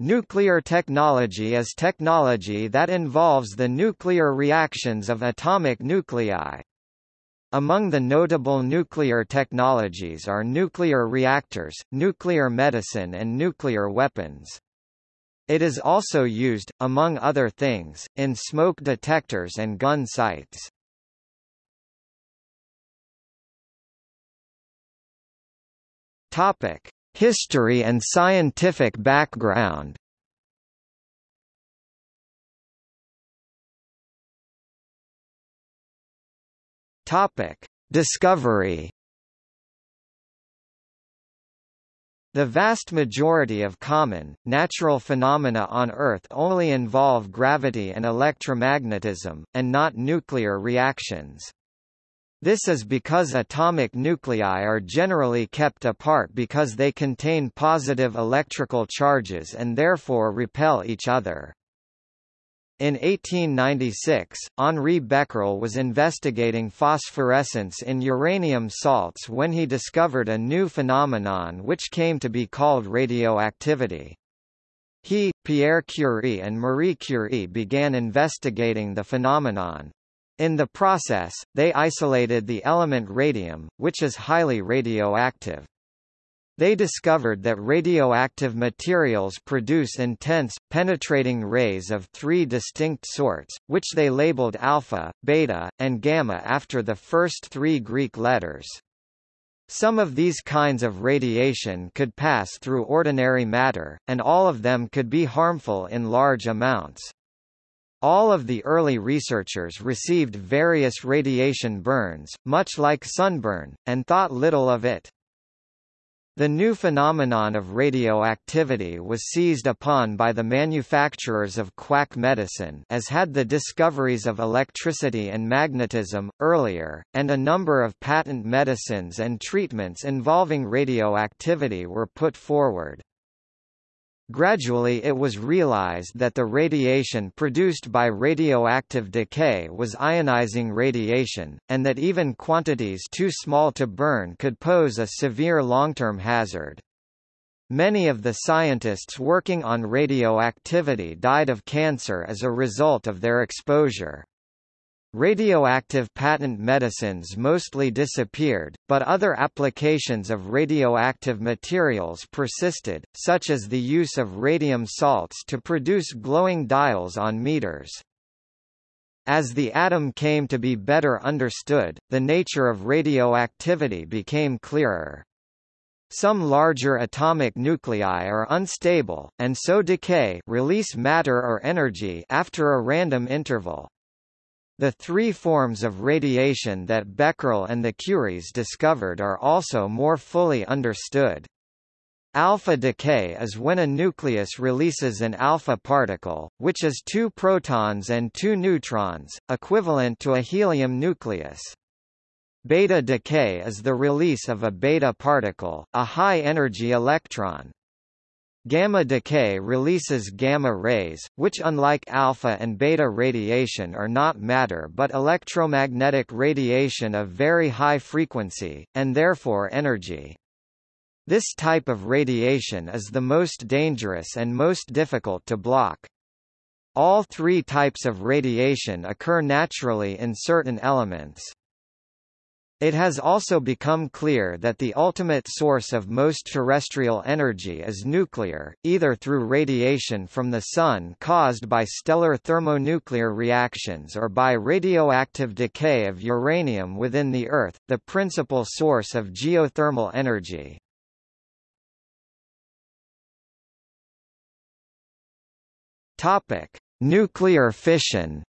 Nuclear technology is technology that involves the nuclear reactions of atomic nuclei. Among the notable nuclear technologies are nuclear reactors, nuclear medicine and nuclear weapons. It is also used, among other things, in smoke detectors and gun sights. Topic: History and scientific background Topic: Discovery. The vast majority of common, natural phenomena on Earth only involve gravity and electromagnetism, and not nuclear reactions. This is because atomic nuclei are generally kept apart because they contain positive electrical charges and therefore repel each other. In 1896, Henri Becquerel was investigating phosphorescence in uranium salts when he discovered a new phenomenon which came to be called radioactivity. He, Pierre Curie and Marie Curie began investigating the phenomenon, in the process, they isolated the element radium, which is highly radioactive. They discovered that radioactive materials produce intense, penetrating rays of three distinct sorts, which they labeled alpha, beta, and gamma after the first three Greek letters. Some of these kinds of radiation could pass through ordinary matter, and all of them could be harmful in large amounts. All of the early researchers received various radiation burns, much like sunburn, and thought little of it. The new phenomenon of radioactivity was seized upon by the manufacturers of quack medicine as had the discoveries of electricity and magnetism, earlier, and a number of patent medicines and treatments involving radioactivity were put forward. Gradually it was realized that the radiation produced by radioactive decay was ionizing radiation, and that even quantities too small to burn could pose a severe long-term hazard. Many of the scientists working on radioactivity died of cancer as a result of their exposure. Radioactive patent medicines mostly disappeared, but other applications of radioactive materials persisted, such as the use of radium salts to produce glowing dials on meters. As the atom came to be better understood, the nature of radioactivity became clearer. Some larger atomic nuclei are unstable, and so decay release matter or energy after a random interval. The three forms of radiation that Becquerel and the Curies discovered are also more fully understood. Alpha decay is when a nucleus releases an alpha particle, which is two protons and two neutrons, equivalent to a helium nucleus. Beta decay is the release of a beta particle, a high-energy electron, Gamma decay releases gamma rays, which unlike alpha and beta radiation are not matter but electromagnetic radiation of very high frequency, and therefore energy. This type of radiation is the most dangerous and most difficult to block. All three types of radiation occur naturally in certain elements. It has also become clear that the ultimate source of most terrestrial energy is nuclear, either through radiation from the Sun caused by stellar thermonuclear reactions or by radioactive decay of uranium within the Earth, the principal source of geothermal energy. Nuclear fission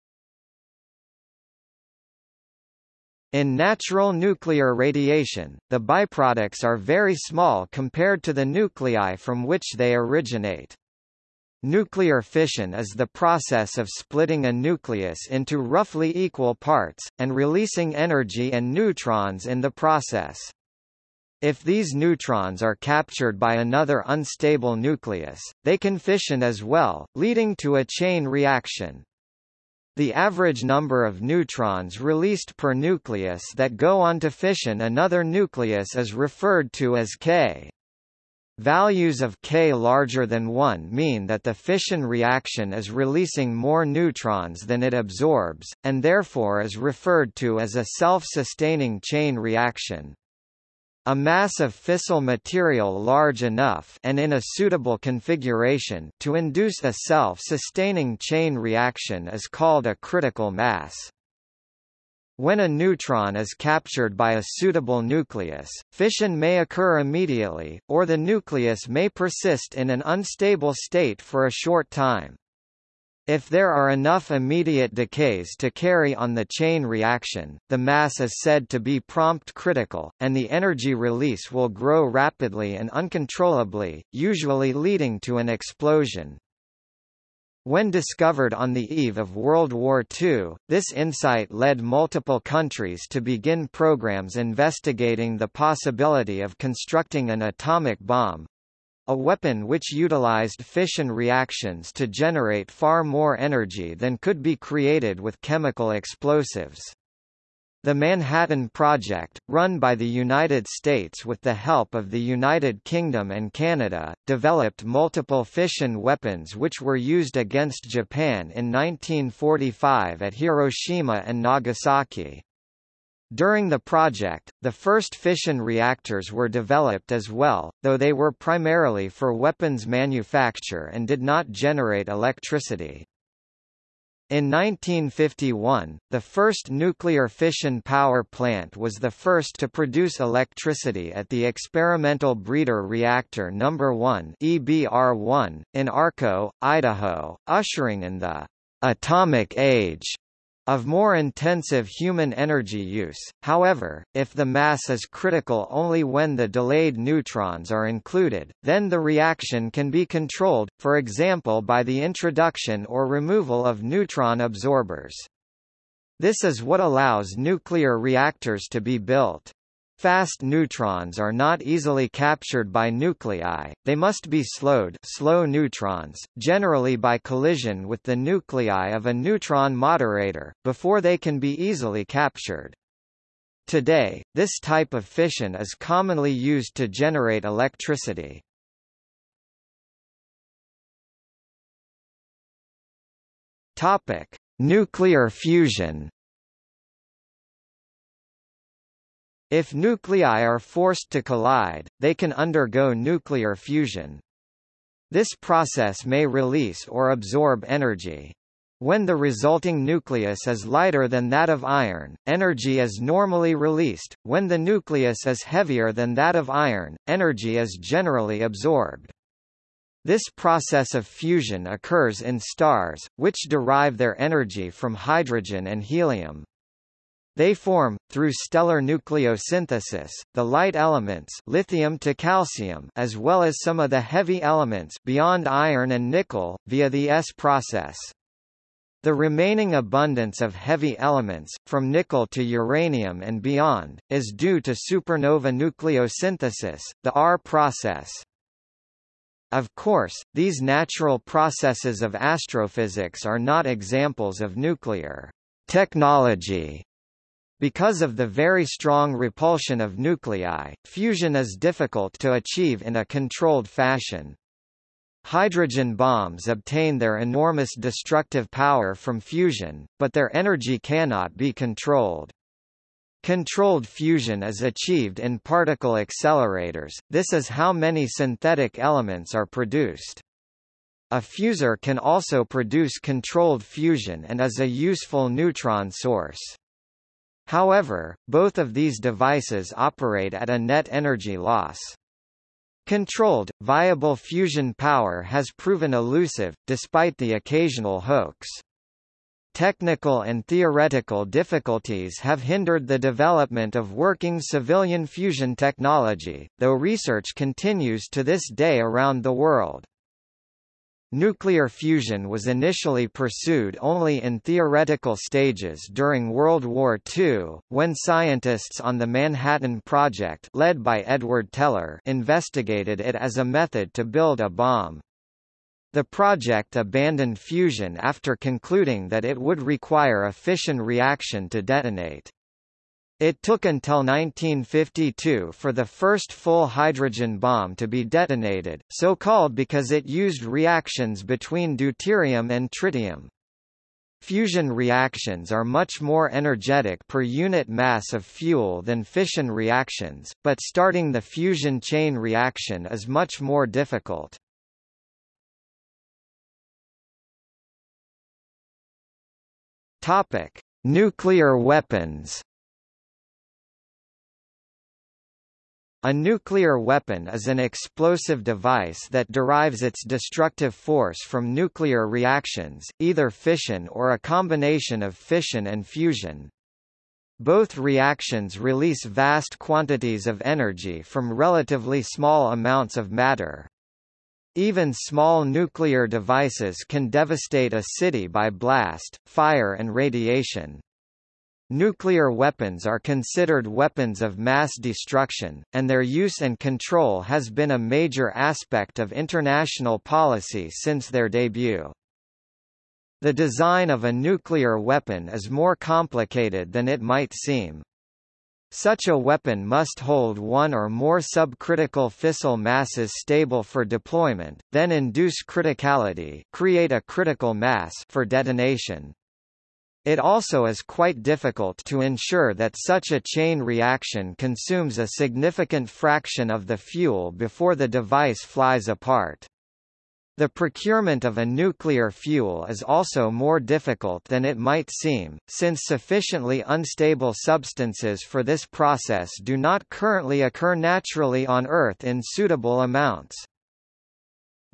In natural nuclear radiation, the byproducts are very small compared to the nuclei from which they originate. Nuclear fission is the process of splitting a nucleus into roughly equal parts, and releasing energy and neutrons in the process. If these neutrons are captured by another unstable nucleus, they can fission as well, leading to a chain reaction. The average number of neutrons released per nucleus that go on to fission another nucleus is referred to as K. Values of K larger than 1 mean that the fission reaction is releasing more neutrons than it absorbs, and therefore is referred to as a self-sustaining chain reaction. A mass of fissile material large enough and in a suitable configuration to induce a self-sustaining chain reaction is called a critical mass. When a neutron is captured by a suitable nucleus, fission may occur immediately, or the nucleus may persist in an unstable state for a short time. If there are enough immediate decays to carry on the chain reaction, the mass is said to be prompt critical, and the energy release will grow rapidly and uncontrollably, usually leading to an explosion. When discovered on the eve of World War II, this insight led multiple countries to begin programs investigating the possibility of constructing an atomic bomb a weapon which utilized fission reactions to generate far more energy than could be created with chemical explosives. The Manhattan Project, run by the United States with the help of the United Kingdom and Canada, developed multiple fission weapons which were used against Japan in 1945 at Hiroshima and Nagasaki. During the project, the first fission reactors were developed as well, though they were primarily for weapons manufacture and did not generate electricity. In 1951, the first nuclear fission power plant was the first to produce electricity at the Experimental Breeder Reactor No. 1 EBR-1, in Arco, Idaho, ushering in the «atomic age» of more intensive human energy use. However, if the mass is critical only when the delayed neutrons are included, then the reaction can be controlled, for example by the introduction or removal of neutron absorbers. This is what allows nuclear reactors to be built. Fast neutrons are not easily captured by nuclei, they must be slowed slow neutrons, generally by collision with the nuclei of a neutron moderator, before they can be easily captured. Today, this type of fission is commonly used to generate electricity. Nuclear fusion. If nuclei are forced to collide, they can undergo nuclear fusion. This process may release or absorb energy. When the resulting nucleus is lighter than that of iron, energy is normally released, when the nucleus is heavier than that of iron, energy is generally absorbed. This process of fusion occurs in stars, which derive their energy from hydrogen and helium. They form, through stellar nucleosynthesis, the light elements lithium to calcium as well as some of the heavy elements beyond iron and nickel, via the S process. The remaining abundance of heavy elements, from nickel to uranium and beyond, is due to supernova nucleosynthesis, the R process. Of course, these natural processes of astrophysics are not examples of nuclear technology because of the very strong repulsion of nuclei, fusion is difficult to achieve in a controlled fashion. Hydrogen bombs obtain their enormous destructive power from fusion, but their energy cannot be controlled. Controlled fusion is achieved in particle accelerators, this is how many synthetic elements are produced. A fusor can also produce controlled fusion and is a useful neutron source. However, both of these devices operate at a net energy loss. Controlled, viable fusion power has proven elusive, despite the occasional hoax. Technical and theoretical difficulties have hindered the development of working civilian fusion technology, though research continues to this day around the world. Nuclear fusion was initially pursued only in theoretical stages during World War II, when scientists on the Manhattan Project led by Edward Teller investigated it as a method to build a bomb. The project abandoned fusion after concluding that it would require a fission reaction to detonate. It took until 1952 for the first full hydrogen bomb to be detonated, so called because it used reactions between deuterium and tritium. Fusion reactions are much more energetic per unit mass of fuel than fission reactions, but starting the fusion chain reaction is much more difficult. Topic: Nuclear weapons. A nuclear weapon is an explosive device that derives its destructive force from nuclear reactions, either fission or a combination of fission and fusion. Both reactions release vast quantities of energy from relatively small amounts of matter. Even small nuclear devices can devastate a city by blast, fire and radiation. Nuclear weapons are considered weapons of mass destruction, and their use and control has been a major aspect of international policy since their debut. The design of a nuclear weapon is more complicated than it might seem. Such a weapon must hold one or more subcritical fissile masses stable for deployment, then induce criticality create a critical mass for detonation. It also is quite difficult to ensure that such a chain reaction consumes a significant fraction of the fuel before the device flies apart. The procurement of a nuclear fuel is also more difficult than it might seem, since sufficiently unstable substances for this process do not currently occur naturally on Earth in suitable amounts.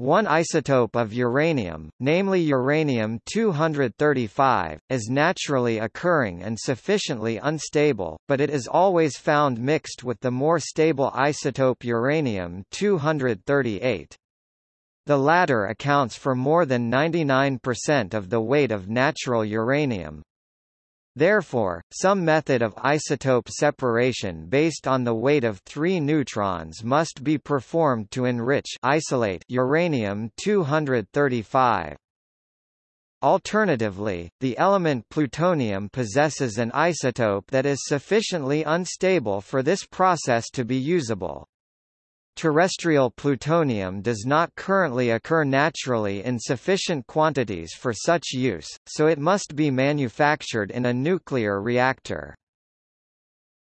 One isotope of uranium, namely uranium-235, is naturally occurring and sufficiently unstable, but it is always found mixed with the more stable isotope uranium-238. The latter accounts for more than 99% of the weight of natural uranium. Therefore, some method of isotope separation based on the weight of three neutrons must be performed to enrich isolate uranium-235. Alternatively, the element plutonium possesses an isotope that is sufficiently unstable for this process to be usable. Terrestrial plutonium does not currently occur naturally in sufficient quantities for such use, so it must be manufactured in a nuclear reactor.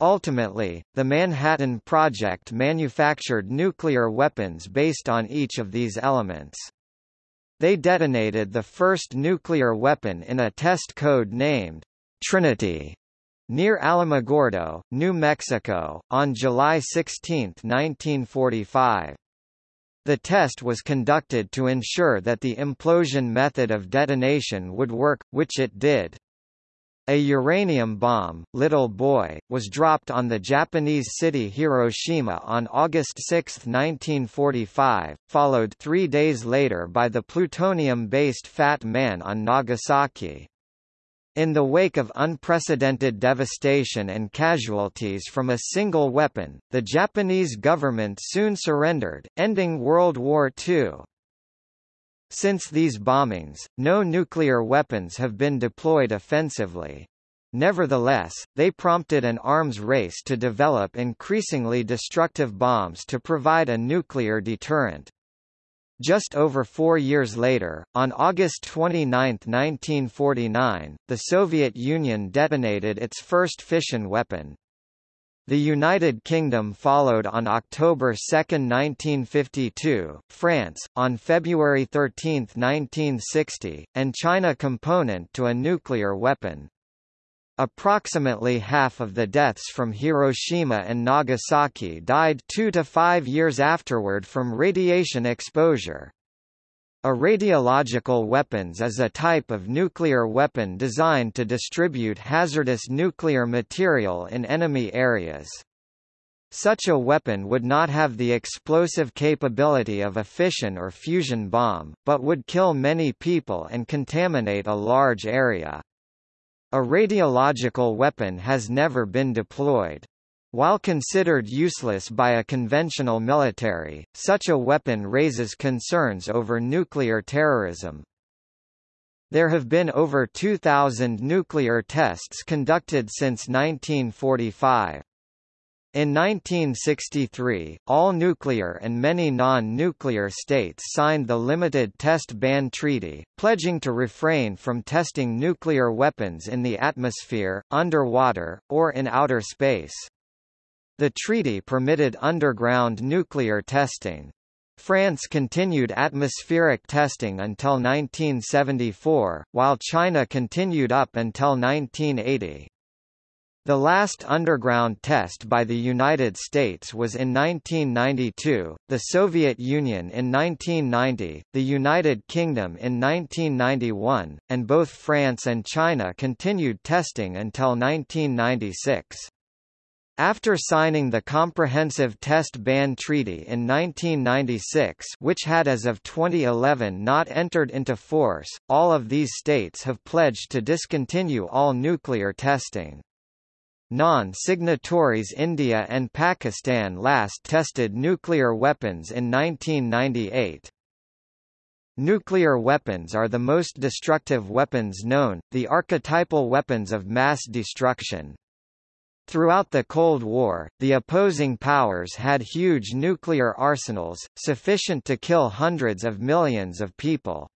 Ultimately, the Manhattan Project manufactured nuclear weapons based on each of these elements. They detonated the first nuclear weapon in a test code named Trinity near Alamogordo, New Mexico, on July 16, 1945. The test was conducted to ensure that the implosion method of detonation would work, which it did. A uranium bomb, Little Boy, was dropped on the Japanese city Hiroshima on August 6, 1945, followed three days later by the plutonium-based Fat Man on Nagasaki. In the wake of unprecedented devastation and casualties from a single weapon, the Japanese government soon surrendered, ending World War II. Since these bombings, no nuclear weapons have been deployed offensively. Nevertheless, they prompted an arms race to develop increasingly destructive bombs to provide a nuclear deterrent. Just over four years later, on August 29, 1949, the Soviet Union detonated its first fission weapon. The United Kingdom followed on October 2, 1952, France, on February 13, 1960, and China component to a nuclear weapon. Approximately half of the deaths from Hiroshima and Nagasaki died two to five years afterward from radiation exposure. A radiological weapons is a type of nuclear weapon designed to distribute hazardous nuclear material in enemy areas. Such a weapon would not have the explosive capability of a fission or fusion bomb, but would kill many people and contaminate a large area. A radiological weapon has never been deployed. While considered useless by a conventional military, such a weapon raises concerns over nuclear terrorism. There have been over 2,000 nuclear tests conducted since 1945. In 1963, all nuclear and many non-nuclear states signed the Limited Test Ban Treaty, pledging to refrain from testing nuclear weapons in the atmosphere, underwater, or in outer space. The treaty permitted underground nuclear testing. France continued atmospheric testing until 1974, while China continued up until 1980. The last underground test by the United States was in 1992, the Soviet Union in 1990, the United Kingdom in 1991, and both France and China continued testing until 1996. After signing the Comprehensive Test Ban Treaty in 1996 which had as of 2011 not entered into force, all of these states have pledged to discontinue all nuclear testing. Non-signatories India and Pakistan last tested nuclear weapons in 1998. Nuclear weapons are the most destructive weapons known, the archetypal weapons of mass destruction. Throughout the Cold War, the opposing powers had huge nuclear arsenals, sufficient to kill hundreds of millions of people.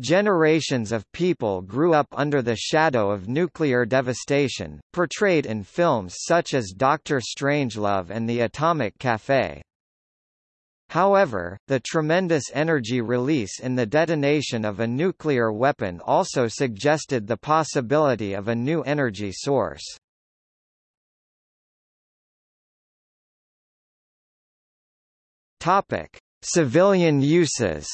Generations of people grew up under the shadow of nuclear devastation, portrayed in films such as Doctor Strangelove and The Atomic Café. However, the tremendous energy release in the detonation of a nuclear weapon also suggested the possibility of a new energy source. Topic: Civilian uses.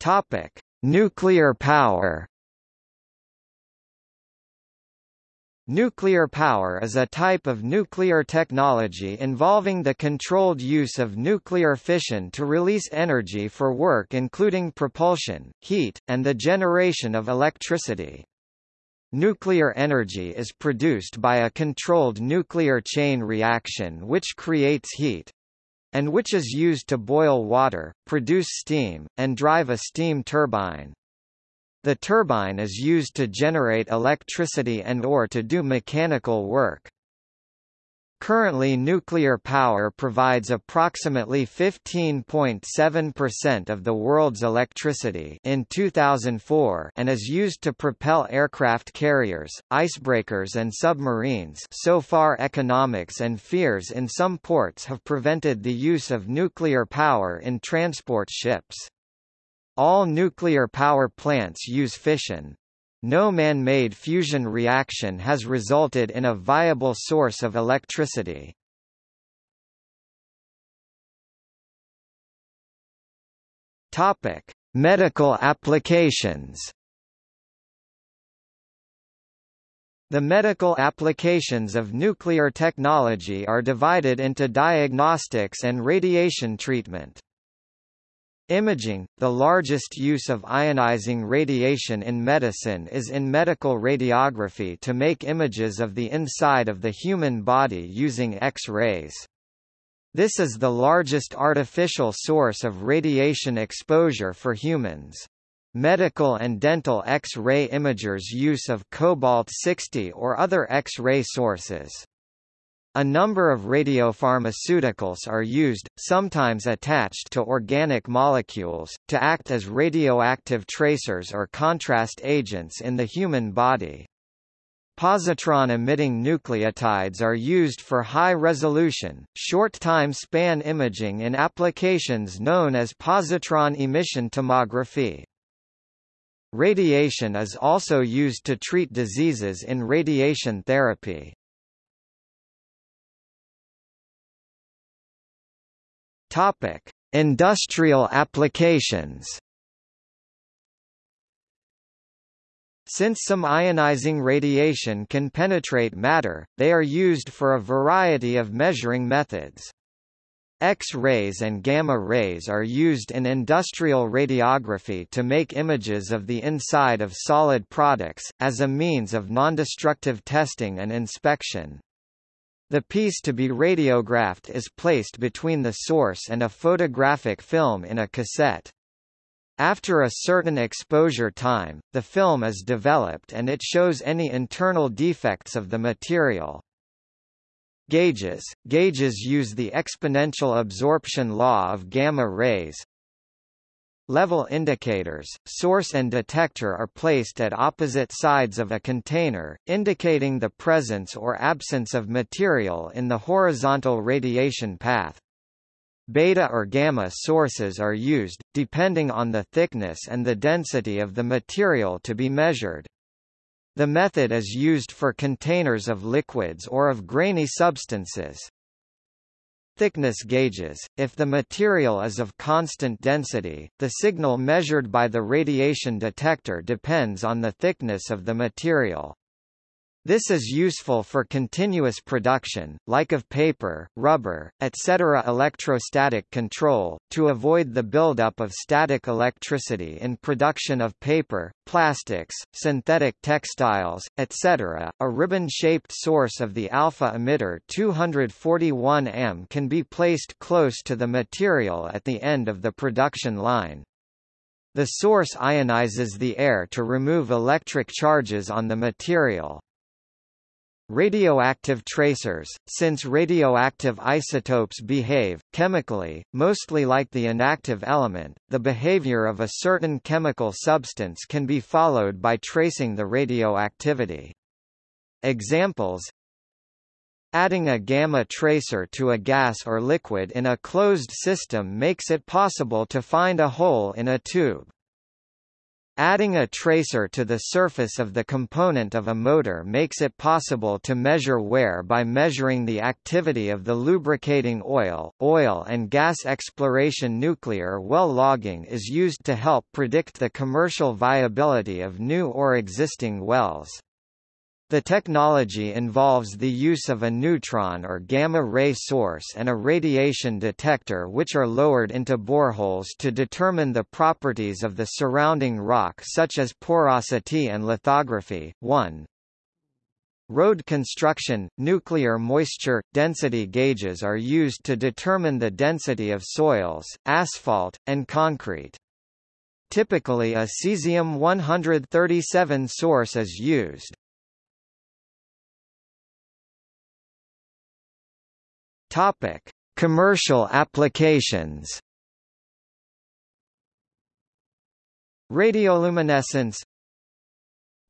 Topic: Nuclear power. Nuclear power is a type of nuclear technology involving the controlled use of nuclear fission to release energy for work including propulsion, heat, and the generation of electricity. Nuclear energy is produced by a controlled nuclear chain reaction which creates heat and which is used to boil water, produce steam, and drive a steam turbine. The turbine is used to generate electricity and or to do mechanical work. Currently nuclear power provides approximately 15.7% of the world's electricity in 2004 and is used to propel aircraft carriers, icebreakers and submarines so far economics and fears in some ports have prevented the use of nuclear power in transport ships. All nuclear power plants use fission, no man-made fusion reaction has resulted in a viable source of electricity. Topic: Medical applications. The medical applications of nuclear technology are divided into diagnostics and radiation treatment. Imaging – The largest use of ionizing radiation in medicine is in medical radiography to make images of the inside of the human body using X-rays. This is the largest artificial source of radiation exposure for humans. Medical and dental X-ray imagers use of cobalt-60 or other X-ray sources. A number of radiopharmaceuticals are used, sometimes attached to organic molecules, to act as radioactive tracers or contrast agents in the human body. Positron-emitting nucleotides are used for high-resolution, short-time span imaging in applications known as positron emission tomography. Radiation is also used to treat diseases in radiation therapy. Topic: Industrial applications. Since some ionizing radiation can penetrate matter, they are used for a variety of measuring methods. X-rays and gamma rays are used in industrial radiography to make images of the inside of solid products, as a means of nondestructive testing and inspection. The piece to be radiographed is placed between the source and a photographic film in a cassette. After a certain exposure time, the film is developed and it shows any internal defects of the material. Gauges – Gauges use the exponential absorption law of gamma rays, Level indicators, source and detector are placed at opposite sides of a container, indicating the presence or absence of material in the horizontal radiation path. Beta or gamma sources are used, depending on the thickness and the density of the material to be measured. The method is used for containers of liquids or of grainy substances thickness gauges. If the material is of constant density, the signal measured by the radiation detector depends on the thickness of the material. This is useful for continuous production, like of paper, rubber, etc. Electrostatic control, to avoid the buildup of static electricity in production of paper, plastics, synthetic textiles, etc. A ribbon-shaped source of the alpha emitter 241 M can be placed close to the material at the end of the production line. The source ionizes the air to remove electric charges on the material. Radioactive tracers, since radioactive isotopes behave, chemically, mostly like the inactive element, the behavior of a certain chemical substance can be followed by tracing the radioactivity. Examples Adding a gamma tracer to a gas or liquid in a closed system makes it possible to find a hole in a tube. Adding a tracer to the surface of the component of a motor makes it possible to measure wear by measuring the activity of the lubricating oil. Oil and gas exploration nuclear well logging is used to help predict the commercial viability of new or existing wells. The technology involves the use of a neutron or gamma-ray source and a radiation detector which are lowered into boreholes to determine the properties of the surrounding rock such as porosity and lithography. 1. Road construction, nuclear moisture, density gauges are used to determine the density of soils, asphalt, and concrete. Typically a cesium-137 source is used. Topic: Commercial applications. Radioluminescence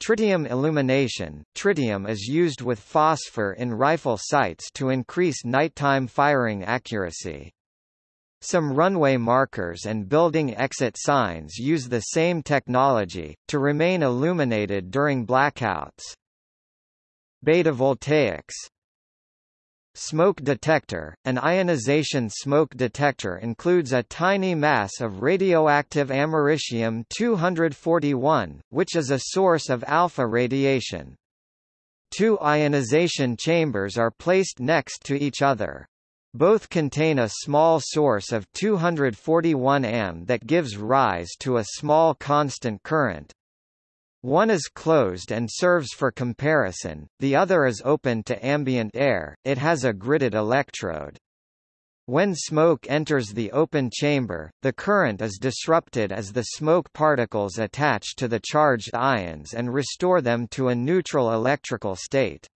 Tritium illumination – Tritium is used with phosphor in rifle sights to increase nighttime firing accuracy. Some runway markers and building exit signs use the same technology, to remain illuminated during blackouts. Beta voltaics Smoke detector – An ionization smoke detector includes a tiny mass of radioactive americium-241, which is a source of alpha radiation. Two ionization chambers are placed next to each other. Both contain a small source of 241 am that gives rise to a small constant current. One is closed and serves for comparison, the other is open to ambient air, it has a gridded electrode. When smoke enters the open chamber, the current is disrupted as the smoke particles attach to the charged ions and restore them to a neutral electrical state.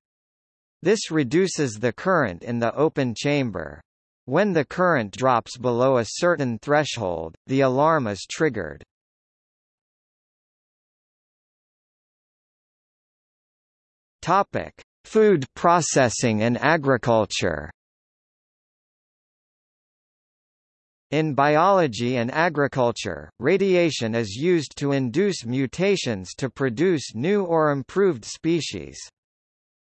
This reduces the current in the open chamber. When the current drops below a certain threshold, the alarm is triggered. Topic: Food processing and agriculture. In biology and agriculture, radiation is used to induce mutations to produce new or improved species.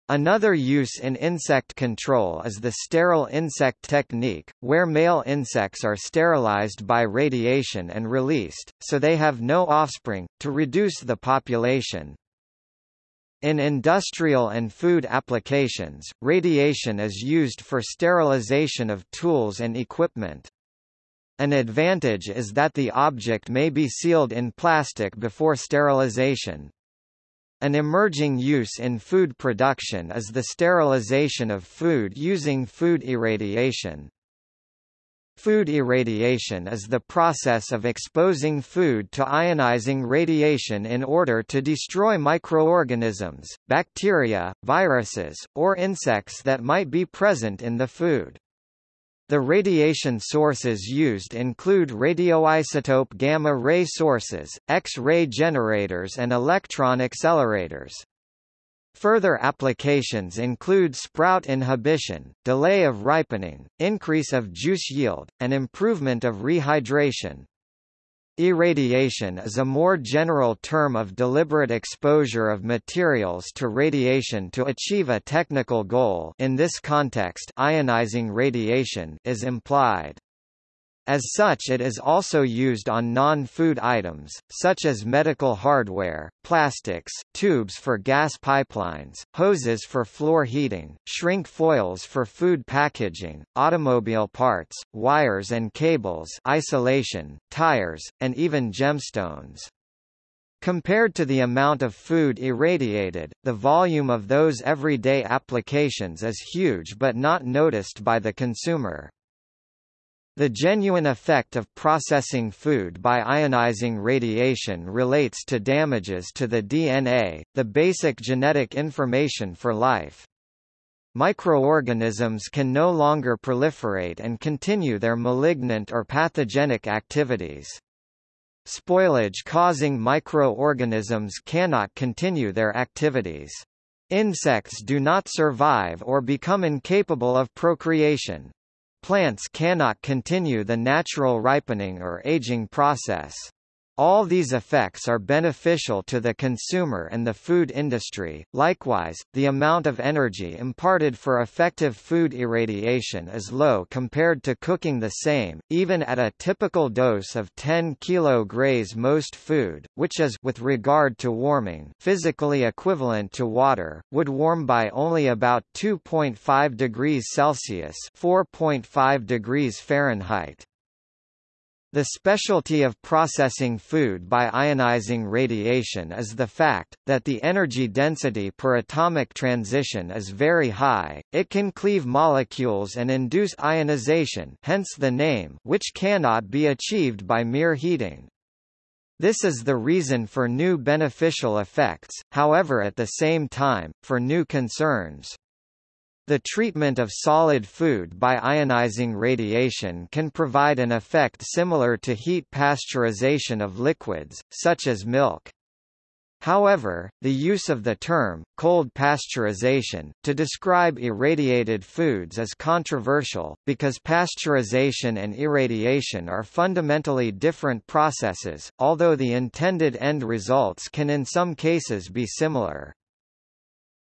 Another use in insect control is the sterile insect technique, where male insects are sterilized by radiation and released, so they have no offspring, to reduce the population. In industrial and food applications, radiation is used for sterilization of tools and equipment. An advantage is that the object may be sealed in plastic before sterilization. An emerging use in food production is the sterilization of food using food irradiation. Food irradiation is the process of exposing food to ionizing radiation in order to destroy microorganisms, bacteria, viruses, or insects that might be present in the food. The radiation sources used include radioisotope gamma-ray sources, X-ray generators and electron accelerators. Further applications include sprout inhibition, delay of ripening, increase of juice yield, and improvement of rehydration. Irradiation is a more general term of deliberate exposure of materials to radiation to achieve a technical goal in this context ionizing radiation is implied. As such it is also used on non-food items, such as medical hardware, plastics, tubes for gas pipelines, hoses for floor heating, shrink foils for food packaging, automobile parts, wires and cables isolation, tires, and even gemstones. Compared to the amount of food irradiated, the volume of those everyday applications is huge but not noticed by the consumer. The genuine effect of processing food by ionizing radiation relates to damages to the DNA, the basic genetic information for life. Microorganisms can no longer proliferate and continue their malignant or pathogenic activities. Spoilage causing microorganisms cannot continue their activities. Insects do not survive or become incapable of procreation. Plants cannot continue the natural ripening or aging process. All these effects are beneficial to the consumer and the food industry. Likewise, the amount of energy imparted for effective food irradiation is low compared to cooking the same, even at a typical dose of 10 kg grays most food, which is with regard to warming physically equivalent to water, would warm by only about 2.5 degrees Celsius, 4.5 degrees Fahrenheit. The specialty of processing food by ionizing radiation is the fact, that the energy density per atomic transition is very high, it can cleave molecules and induce ionization hence the name which cannot be achieved by mere heating. This is the reason for new beneficial effects, however at the same time, for new concerns. The treatment of solid food by ionizing radiation can provide an effect similar to heat pasteurization of liquids, such as milk. However, the use of the term, cold pasteurization, to describe irradiated foods is controversial, because pasteurization and irradiation are fundamentally different processes, although the intended end results can in some cases be similar.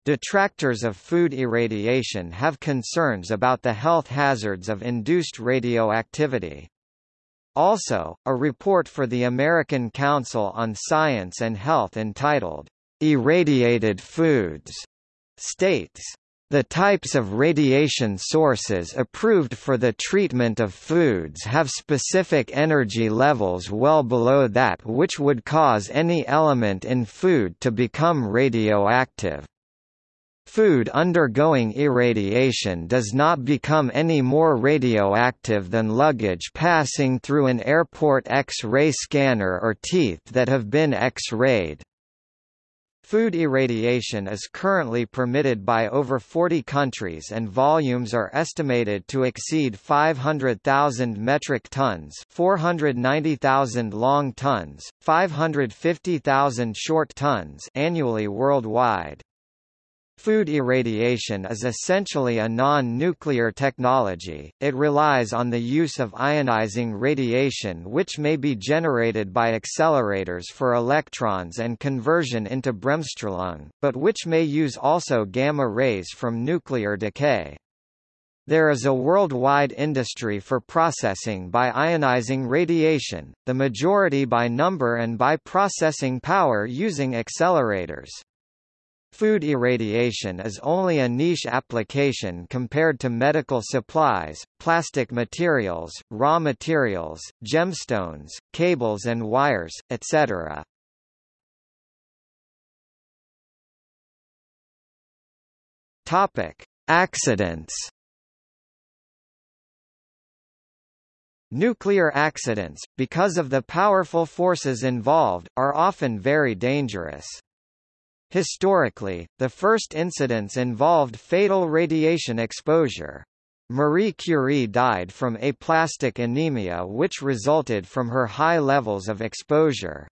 Detractors of food irradiation have concerns about the health hazards of induced radioactivity. Also, a report for the American Council on Science and Health entitled, Irradiated Foods, states, the types of radiation sources approved for the treatment of foods have specific energy levels well below that which would cause any element in food to become radioactive. Food undergoing irradiation does not become any more radioactive than luggage passing through an airport X-ray scanner or teeth that have been X-rayed. Food irradiation is currently permitted by over 40 countries and volumes are estimated to exceed 500,000 metric tons 490,000 long tons, 550,000 short tons annually worldwide. Food irradiation is essentially a non-nuclear technology, it relies on the use of ionizing radiation which may be generated by accelerators for electrons and conversion into bremsstrahlung, but which may use also gamma rays from nuclear decay. There is a worldwide industry for processing by ionizing radiation, the majority by number and by processing power using accelerators. Food irradiation is only a niche application compared to medical supplies, plastic materials, raw materials, gemstones, cables and wires, etc. Topic: Accidents. Nuclear accidents, because of the powerful forces involved, are often very dangerous. Historically, the first incidents involved fatal radiation exposure. Marie Curie died from aplastic anemia which resulted from her high levels of exposure.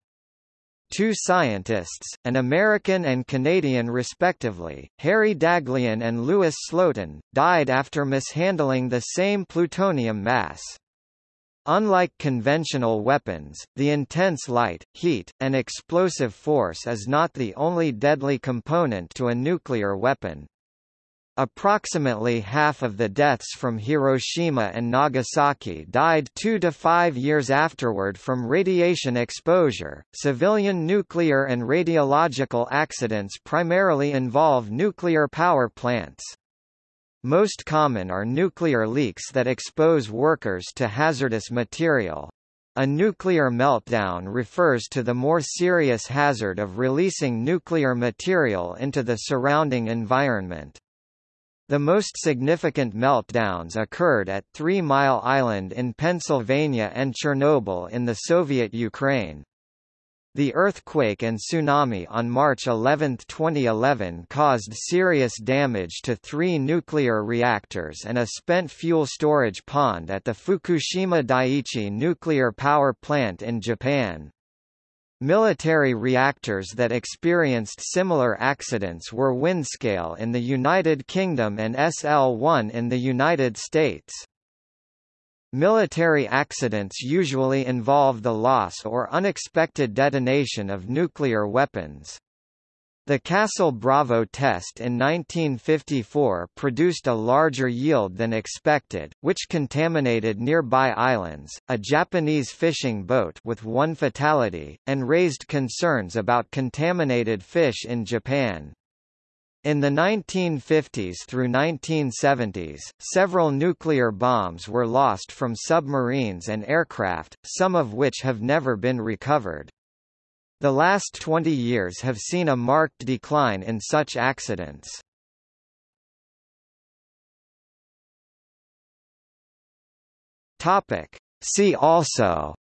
Two scientists, an American and Canadian respectively, Harry Daghlian and Louis Slotin, died after mishandling the same plutonium mass. Unlike conventional weapons, the intense light, heat, and explosive force is not the only deadly component to a nuclear weapon. Approximately half of the deaths from Hiroshima and Nagasaki died two to five years afterward from radiation exposure. Civilian nuclear and radiological accidents primarily involve nuclear power plants. Most common are nuclear leaks that expose workers to hazardous material. A nuclear meltdown refers to the more serious hazard of releasing nuclear material into the surrounding environment. The most significant meltdowns occurred at Three Mile Island in Pennsylvania and Chernobyl in the Soviet Ukraine. The earthquake and tsunami on March 11, 2011 caused serious damage to three nuclear reactors and a spent fuel storage pond at the Fukushima Daiichi nuclear power plant in Japan. Military reactors that experienced similar accidents were Windscale in the United Kingdom and SL-1 in the United States. Military accidents usually involve the loss or unexpected detonation of nuclear weapons. The Castle Bravo test in 1954 produced a larger yield than expected, which contaminated nearby islands, a Japanese fishing boat with one fatality, and raised concerns about contaminated fish in Japan. In the 1950s through 1970s, several nuclear bombs were lost from submarines and aircraft, some of which have never been recovered. The last 20 years have seen a marked decline in such accidents. Topic. See also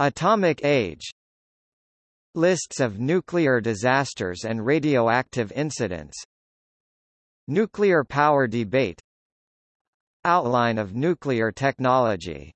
Atomic age Lists of nuclear disasters and radioactive incidents. Nuclear power debate. Outline of nuclear technology